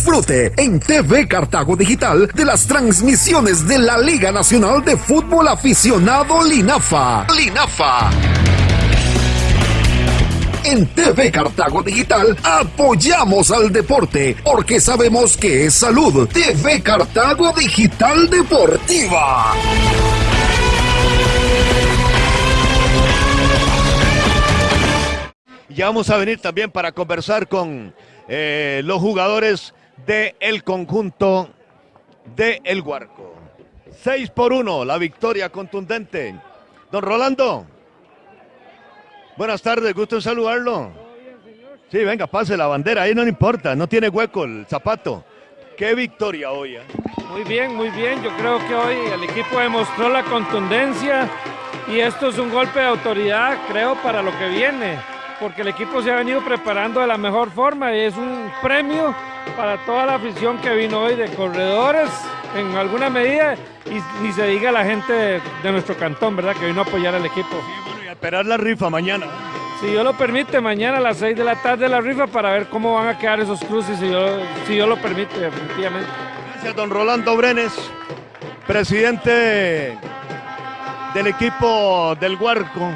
Disfrute en TV Cartago Digital de las transmisiones de la Liga Nacional de Fútbol Aficionado Linafa. Linafa. En TV Cartago Digital apoyamos al deporte porque sabemos que es salud. TV Cartago Digital Deportiva. Ya vamos a venir también para conversar con eh, los jugadores del conjunto de El Guarco. 6 por 1, la victoria contundente. Don Rolando. Buenas tardes, gusto en saludarlo. Sí, venga, pase la bandera, ahí no importa, no tiene hueco el zapato. Qué victoria hoy. ¿eh? Muy bien, muy bien. Yo creo que hoy el equipo demostró la contundencia y esto es un golpe de autoridad, creo, para lo que viene porque el equipo se ha venido preparando de la mejor forma y es un premio para toda la afición que vino hoy de corredores en alguna medida y ni se diga la gente de, nuestro cantón, ¿verdad? Que vino a apoyar al equipo. Sí, bueno, y a esperar la rifa mañana. Si Dios lo permite, mañana a las 6 de la tarde la rifa para ver cómo van a quedar esos cruces, si Dios, si lo permite, definitivamente. Gracias, don Rolando Brenes, presidente del equipo del Huarco.